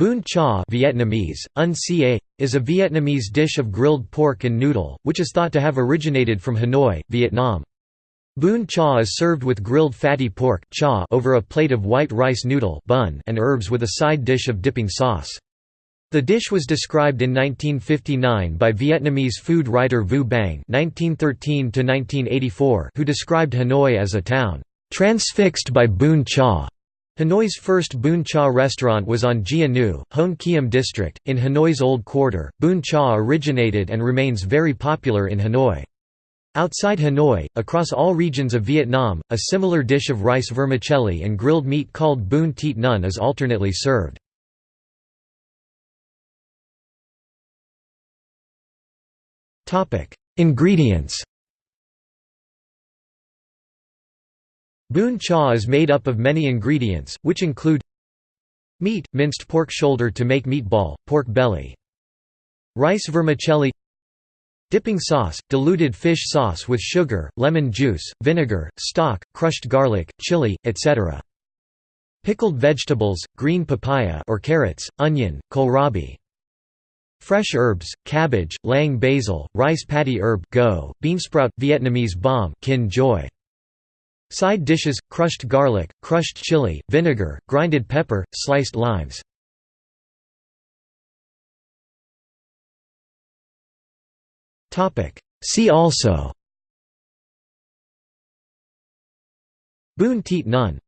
Bún cha Vietnamese, un is a Vietnamese dish of grilled pork and noodle, which is thought to have originated from Hanoi, Vietnam. Bún cha is served with grilled fatty pork cha over a plate of white rice noodle bun and herbs with a side dish of dipping sauce. The dish was described in 1959 by Vietnamese food writer Vu Bang (1913–1984), who described Hanoi as a town transfixed by Bún cha. Hanoi's first Bún Cha restaurant was on Gia Nu, Hoan Kiem district, in Hanoi's Old Quarter. Bún Cha originated and remains very popular in Hanoi. Outside Hanoi, across all regions of Vietnam, a similar dish of rice vermicelli and grilled meat called bún thịt nướng is alternately served. Ingredients Bún cha is made up of many ingredients, which include Meat, minced pork shoulder to make meatball, pork belly Rice vermicelli Dipping sauce, diluted fish sauce with sugar, lemon juice, vinegar, stock, crushed garlic, chili, etc. Pickled vegetables, green papaya or carrots, onion, kohlrabi. Fresh herbs, cabbage, lang basil, rice paddy herb go, beansprout, Vietnamese bom kin joy. Side dishes, crushed garlic, crushed chili, vinegar, grinded pepper, sliced limes. See also. Bún thịt nướng